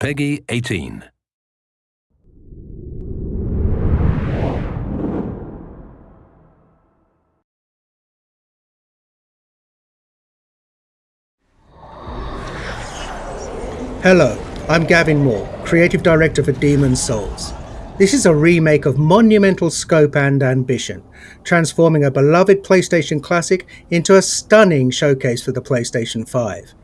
PEGI 18. Hello, I'm Gavin Moore, Creative Director for Demon's Souls. This is a remake of monumental scope and ambition, transforming a beloved PlayStation classic into a stunning showcase for the PlayStation 5.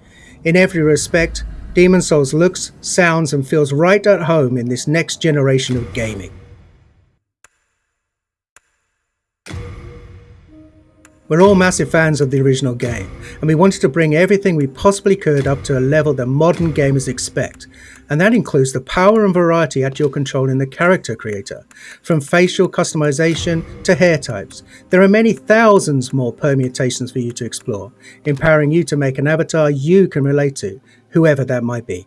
In every respect, Demon's Souls looks, sounds, and feels right at home in this next generation of gaming. We're all massive fans of the original game, and we wanted to bring everything we possibly could up to a level that modern gamers expect, and that includes the power and variety at your control in the character creator, from facial customization to hair types. There are many thousands more permutations for you to explore, empowering you to make an avatar you can relate to, whoever that might be.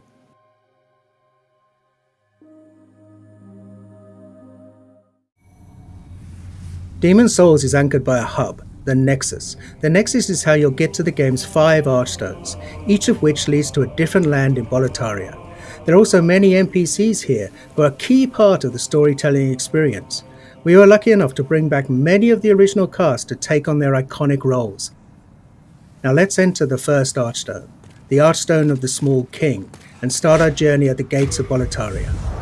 Demon's Souls is anchored by a hub, the Nexus. The Nexus is how you'll get to the game's five Archstones, each of which leads to a different land in Boletaria. There are also many NPCs here who are a key part of the storytelling experience. We were lucky enough to bring back many of the original cast to take on their iconic roles. Now let's enter the first Archstone, the Archstone of the Small King, and start our journey at the gates of Boletaria.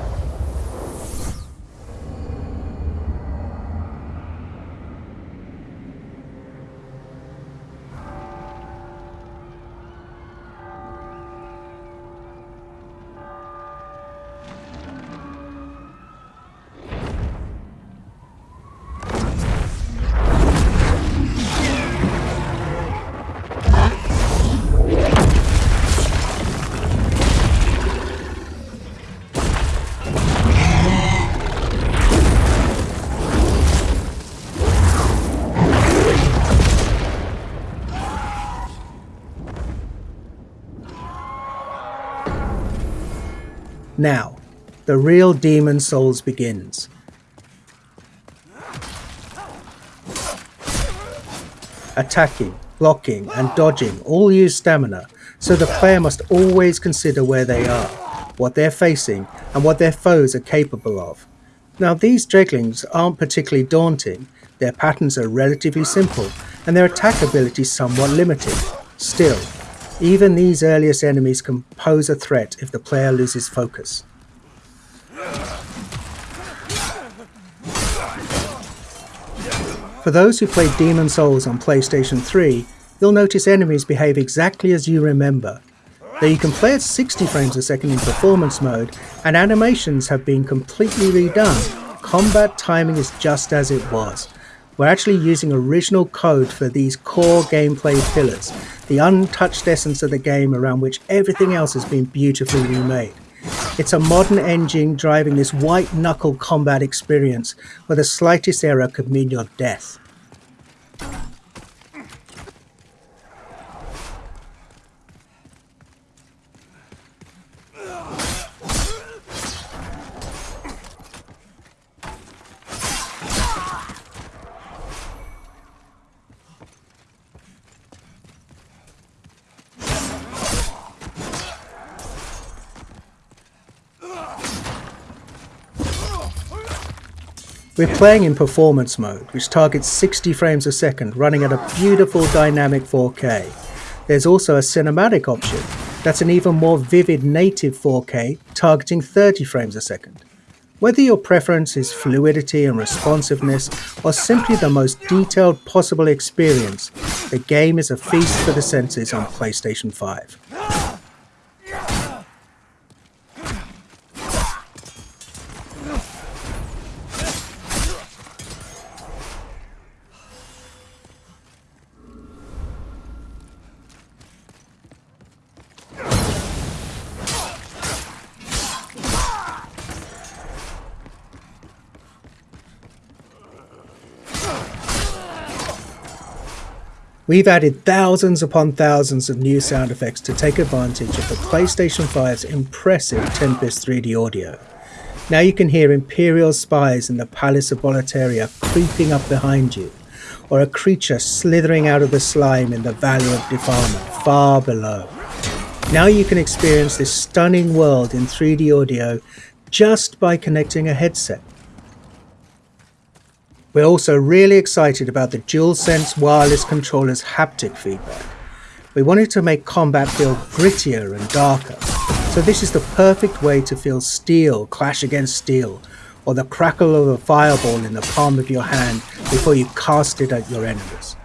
Now, the real Demon's Souls begins. Attacking, blocking, and dodging all use stamina, so the player must always consider where they are, what they're facing, and what their foes are capable of. Now, these Dreglings aren't particularly daunting, their patterns are relatively simple, and their attack ability somewhat limited. Still, even these earliest enemies can pose a threat if the player loses focus. For those who played Demon's Souls on PlayStation 3, you'll notice enemies behave exactly as you remember. Though you can play at 60 frames a second in performance mode, and animations have been completely redone, combat timing is just as it was, we're actually using original code for these core gameplay pillars, the untouched essence of the game around which everything else has been beautifully remade. It's a modern engine driving this white knuckle combat experience where the slightest error could mean your death. We're playing in performance mode, which targets 60 frames a second, running at a beautiful dynamic 4K. There's also a cinematic option, that's an even more vivid native 4K, targeting 30 frames a second. Whether your preference is fluidity and responsiveness, or simply the most detailed possible experience, the game is a feast for the senses on PlayStation 5. We've added thousands upon thousands of new sound effects to take advantage of the PlayStation 5's impressive Tempest 3D audio. Now you can hear Imperial spies in the Palace of Boletaria creeping up behind you, or a creature slithering out of the slime in the Valley of Defilement far below. Now you can experience this stunning world in 3D audio just by connecting a headset. We're also really excited about the DualSense wireless controller's haptic feedback. We wanted to make combat feel grittier and darker, so this is the perfect way to feel steel clash against steel, or the crackle of a fireball in the palm of your hand before you cast it at your enemies.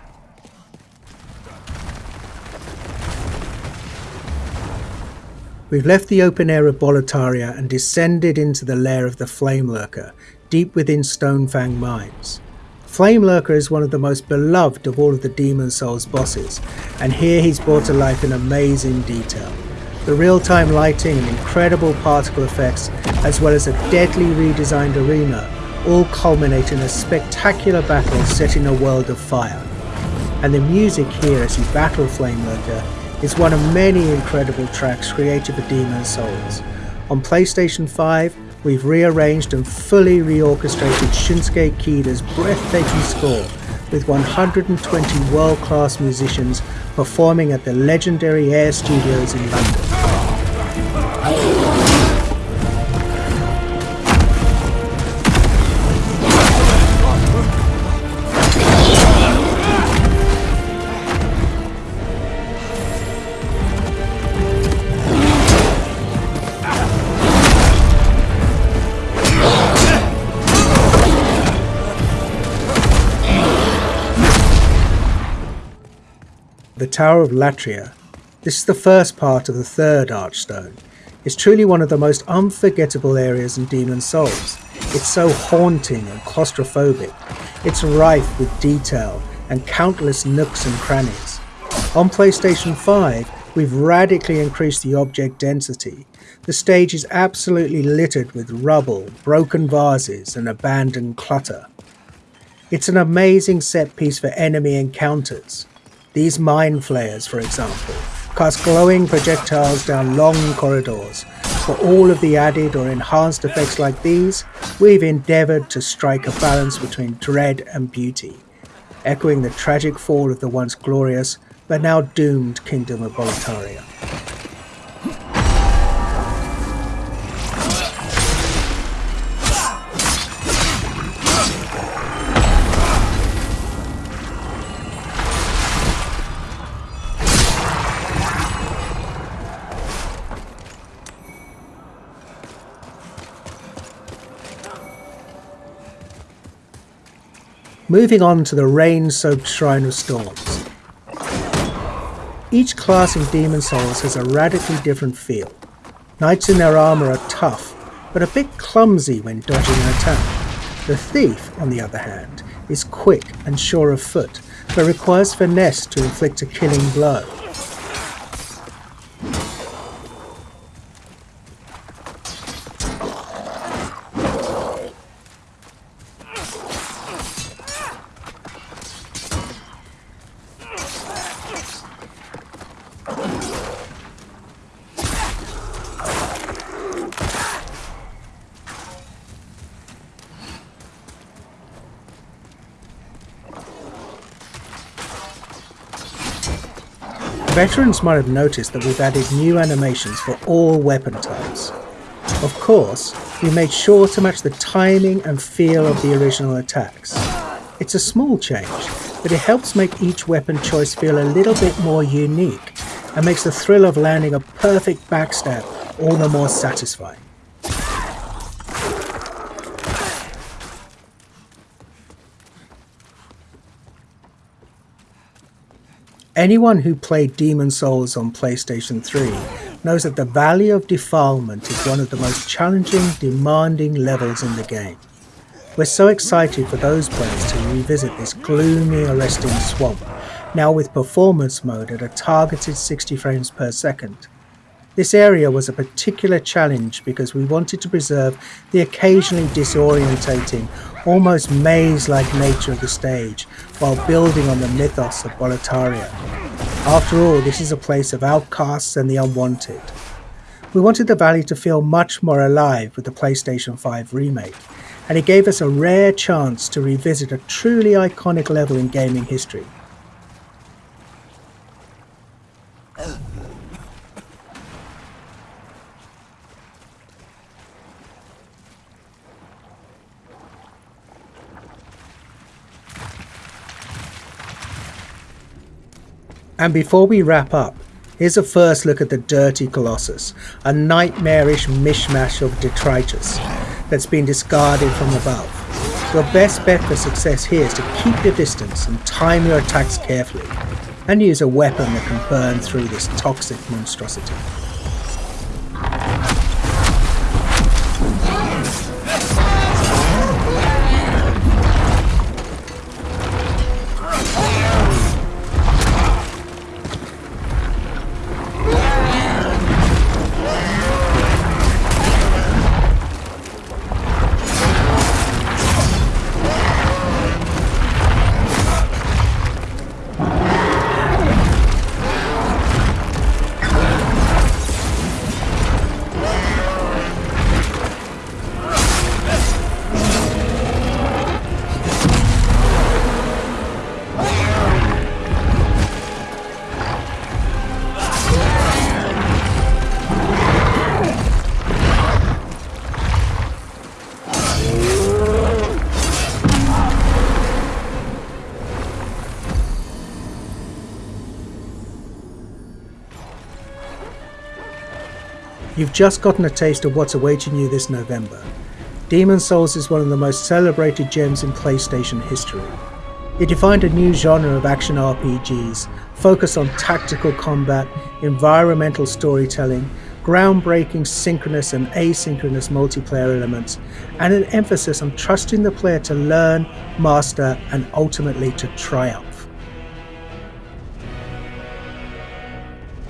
We've left the open air of Boletaria and descended into the lair of the Flame Lurker, deep within Stonefang Mines. Flame Lurker is one of the most beloved of all of the Demon's Souls bosses, and here he's brought to life in amazing detail. The real-time lighting and incredible particle effects, as well as a deadly redesigned arena, all culminate in a spectacular battle set in a world of fire. And the music here as you battle Flame Lurker is one of many incredible tracks created for Demon's Souls. On PlayStation 5, we've rearranged and fully reorchestrated Shunsuke Kida's breathtaking score with 120 world-class musicians performing at the legendary Air Studios in London. The Tower of Latria. This is the first part of the third Archstone. It's truly one of the most unforgettable areas in Demon's Souls. It's so haunting and claustrophobic. It's rife with detail and countless nooks and crannies. On PlayStation 5, we've radically increased the object density. The stage is absolutely littered with rubble, broken vases, and abandoned clutter. It's an amazing set piece for enemy encounters. These mind flayers, for example, cast glowing projectiles down long corridors. For all of the added or enhanced effects like these, we've endeavoured to strike a balance between dread and beauty, echoing the tragic fall of the once glorious but now doomed Kingdom of Boletaria. Moving on to the rain-soaked Shrine of Storms. Each class in Demon's Souls has a radically different feel. Knights in their armour are tough, but a bit clumsy when dodging an attack. The Thief, on the other hand, is quick and sure of foot, but requires finesse to inflict a killing blow. Veterans might have noticed that we've added new animations for all weapon types. Of course, we made sure to match the timing and feel of the original attacks. It's a small change, but it helps make each weapon choice feel a little bit more unique and makes the thrill of landing a perfect backstab all the more satisfying. Anyone who played Demon's Souls on PlayStation 3 knows that the Valley of Defilement is one of the most challenging, demanding levels in the game. We're so excited for those players to revisit this gloomy, arresting swamp, now with performance mode at a targeted 60 frames per second. This area was a particular challenge because we wanted to preserve the occasionally disorientating, almost maze-like nature of the stage while building on the mythos of Boletaria. After all, this is a place of outcasts and the unwanted. We wanted the valley to feel much more alive with the PlayStation 5 remake, and it gave us a rare chance to revisit a truly iconic level in gaming history. And before we wrap up, here's a first look at the Dirty Colossus, a nightmarish mishmash of detritus that's been discarded from above. Your best bet for success here is to keep your distance and time your attacks carefully, and use a weapon that can burn through this toxic monstrosity. You've just gotten a taste of what's awaiting you this November. Demon's Souls is one of the most celebrated gems in PlayStation history. It defined a new genre of action RPGs, focused on tactical combat, environmental storytelling, groundbreaking synchronous and asynchronous multiplayer elements, and an emphasis on trusting the player to learn, master, and ultimately to triumph.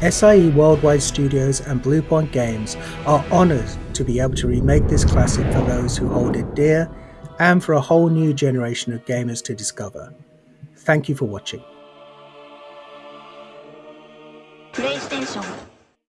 SIE Worldwide Studios and Bluepoint Games are honoured to be able to remake this classic for those who hold it dear and for a whole new generation of gamers to discover. Thank you for watching.